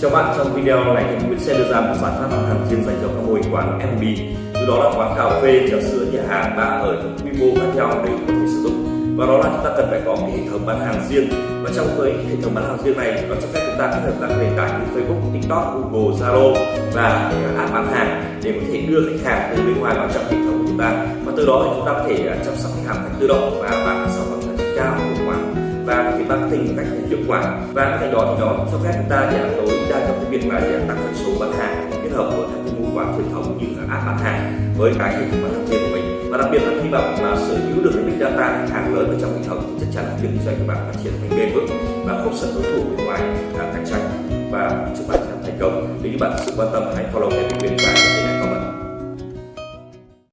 Chào bạn, trong video này thì mình sẽ đưa ra một giải pháp bán hàng riêng dành cho các mô hình quán F&B Từ đó là quán cà phê, trà sữa, nhà hàng, bar ở những quy mô khác nhau đều có thể sử dụng. Và đó là chúng ta cần phải có cái hệ thống bán hàng riêng. Và trong cái hệ thống bán hàng riêng này nó cho phép chúng ta kết hợp các nền tảng như Facebook, TikTok, Google, Zalo và app bán hàng để có thể đưa khách hàng từ bên ngoài vào trong hệ thống của chúng ta. Và từ đó thì chúng ta có thể à, chăm sóc khách hàng cách tự động và bán sản phẩm và cái marketing một cách hiệu quả. Và bên cạnh đó thì nó cho phép chúng ta giảm tối đa trong cái việc để tăng doanh số bán hàng, kết hợp với các cái mối quan truyền thống như là app bán hàng với cái hệ thống bán hàng riêng của mình. Và đặc biệt là khi bạn mà sở hữu được cái big data khách hàng lớn ở trong hệ thống, thì chắc chắn là việc kinh doanh của bạn phát triển thành bền vững và không sợ đối thủ bên ngoài à, cạnh tranh. Và chúc bạn thành công. Nếu như bạn sự quan tâm, hãy follow kênh của mình.